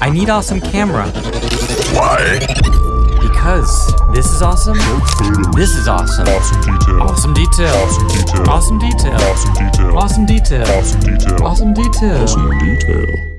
I need awesome camera. Why? Because this is awesome. This is awesome. Awesome detail. Awesome detail. Awesome detail. Awesome detail. Awesome detail. Awesome detail. Awesome detail. Awesome detail. Awesome detail.